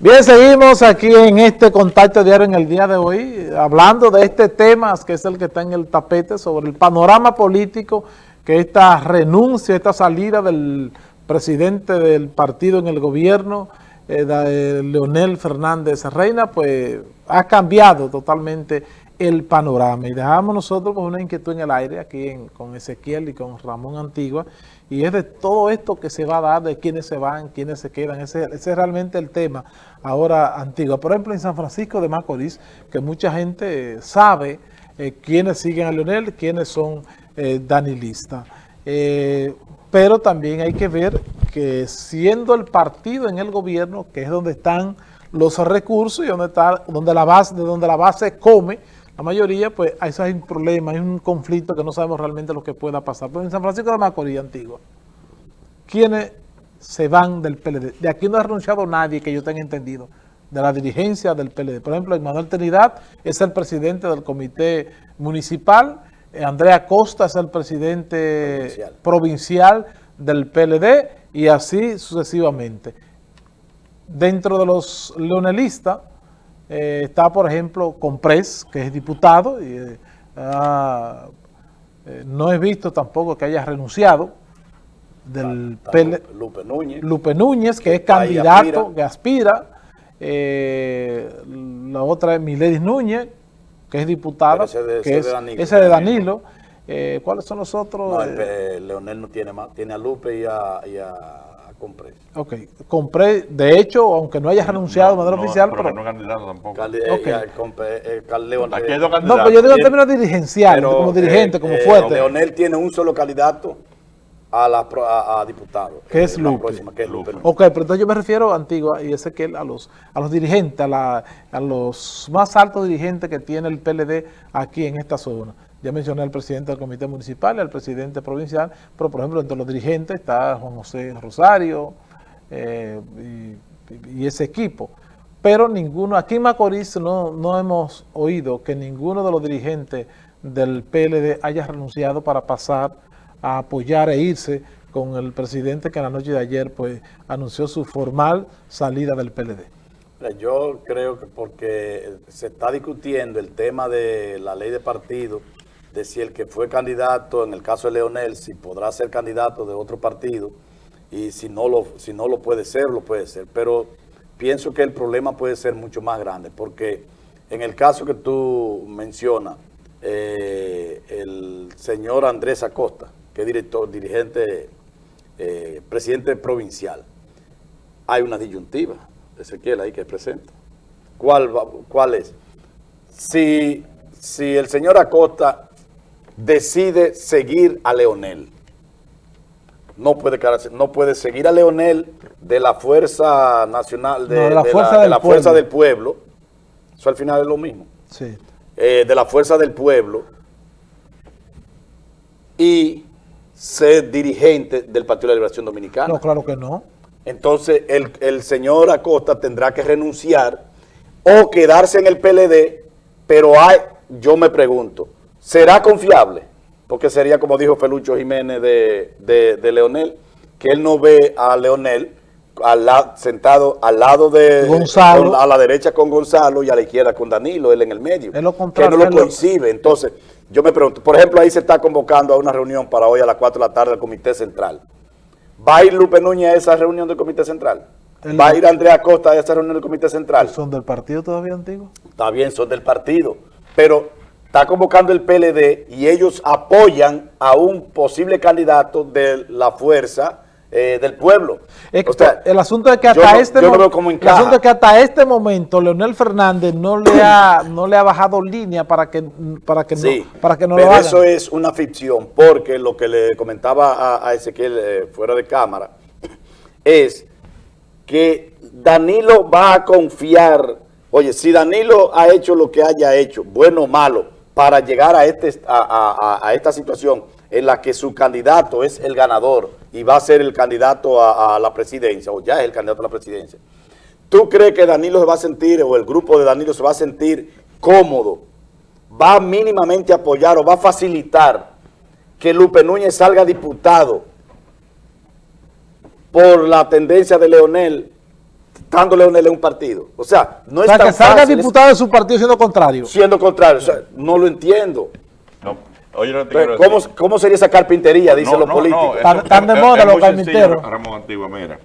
Bien, seguimos aquí en este contacto diario en el día de hoy, hablando de este tema que es el que está en el tapete sobre el panorama político, que esta renuncia, esta salida del presidente del partido en el gobierno, eh, eh, Leonel Fernández Reina, pues ha cambiado totalmente el panorama. Y dejamos nosotros una inquietud en el aire aquí con Ezequiel y con Ramón Antigua, y es de todo esto que se va a dar, de quiénes se van, quiénes se quedan. Ese, es realmente el tema ahora Antigua. Por ejemplo, en San Francisco de Macorís, que mucha gente sabe eh, quiénes siguen a Leonel, quiénes son eh, danilistas. Eh, pero también hay que ver que siendo el partido en el gobierno, que es donde están los recursos y donde está donde la base, de donde la base come, la mayoría, pues hay un problema, hay un conflicto que no sabemos realmente lo que pueda pasar. Pero en San Francisco de Macorís, Antigua, ¿quiénes se van del PLD? De aquí no ha renunciado nadie que yo tenga entendido, de la dirigencia del PLD. Por ejemplo, Manuel Trinidad es el presidente del comité municipal, eh, Andrea Costa es el presidente provincial, del PLD y así sucesivamente. Dentro de los leonelistas, eh, está, por ejemplo, Comprés, que es diputado, y eh, eh, no he visto tampoco que haya renunciado del Lupe Núñez. Lupe Núñez, que, es candidato, que aspira. la otra es Miledis Núñez, que es diputada, ese de, que es, Danilo. Ese de Danilo. ¿Cuáles son los otros? Leonel no tiene más, tiene a Lupe y a compré. Ok, compré, de hecho, aunque no haya renunciado de manera oficial, pero, no candidato tampoco. okay. eh, eh, no, pero yo digo en términos dirigenciales, como dirigente, como eh, fuerte. Leonel tiene un solo candidato a, la, a, diputado. Que es Lupe. Próxima, que es Lupe. Ok, pero entonces yo me refiero a Antigua y ese que a los, a los dirigentes, a, la, a los más altos dirigentes que tiene el PLD aquí en esta zona. Ya mencioné al presidente del comité municipal y al presidente provincial, pero por ejemplo entre los dirigentes está Juan José Rosario eh, y, ese equipo. Pero ninguno, aquí en Macorís no, no hemos oído que ninguno de los dirigentes del PLD haya renunciado para pasar a apoyar e irse con el presidente que en la noche de ayer pues anunció su formal salida del PLD. Yo creo que porque se está discutiendo el tema de la ley de partido de si el que fue candidato, en el caso de Leonel, si podrá ser candidato de otro partido, y si no lo, si no lo puede ser, lo puede ser. Pero pienso que el problema puede ser mucho más grande, porque en el caso que tú mencionas, eh, el señor Andrés Acosta, que es director, dirigente, eh, presidente provincial, hay una disyuntiva, Ezequiel, ahí que presenta. ¿Cuál, ¿Cuál es? Si, si el señor Acosta decide seguir a Leonel. No puede, no puede seguir a Leonel de la Fuerza Nacional, de, la, fuerza, del pueblo. Eso al final es lo mismo. Sí. Eh, de la Fuerza del Pueblo y ser dirigente del Partido de la Liberación Dominicana. No, claro que no. Entonces, el, el señor Acosta tendrá que renunciar o quedarse en el PLD, pero hay, yo me pregunto, ¿Será confiable? Porque sería como dijo Felucho Jiménez de, de, Leonel, que él no ve a Leonel al sentado al lado de Gonzalo. a la derecha con Gonzalo y a la izquierda con Danilo, él en el medio. que no lo coincide. Entonces, yo me pregunto, por ejemplo, ahí se está convocando a una reunión para hoy a las 4 de la tarde del Comité Central. ¿Va a ir Lupe Núñez a esa reunión del Comité Central? ¿Va a ir Andrea Costa a esa reunión del Comité Central? ¿Son del partido todavía antiguo? Está bien, son del partido. Pero está convocando el PLD y ellos apoyan a un posible candidato de la fuerza eh, del pueblo. el asunto es que hasta este momento, que hasta este momento Leonel Fernández no le ha no le ha bajado línea para que para que no para que no pero eso es una ficción porque lo que le comentaba a, Ezequiel eh, fuera de cámara es que Danilo va a confiar. Oye, si Danilo ha hecho lo que haya hecho, bueno o malo, para llegar a, este, a, esta situación en la que su candidato es el ganador y va a ser el candidato a, la presidencia, o ya es el candidato a la presidencia. ¿Tú crees que Danilo se va a sentir, o el grupo de Danilo se va a sentir cómodo, va mínimamente a apoyar o va a facilitar que Lupe Núñez salga diputado por la tendencia de Leonel, Leonel en un partido. O sea, no O es sea, tan que salga fácil, es- diputado de su partido siendo contrario. siendo contrario. O sea, no lo entiendo. No, oye, no te Entonces, ¿cómo. ¿Cómo sería esa carpintería? Dicen No, los no, políticos. no, Tan- eso- tan de es- moda es los carpinteros. Ramón Antigua, mira.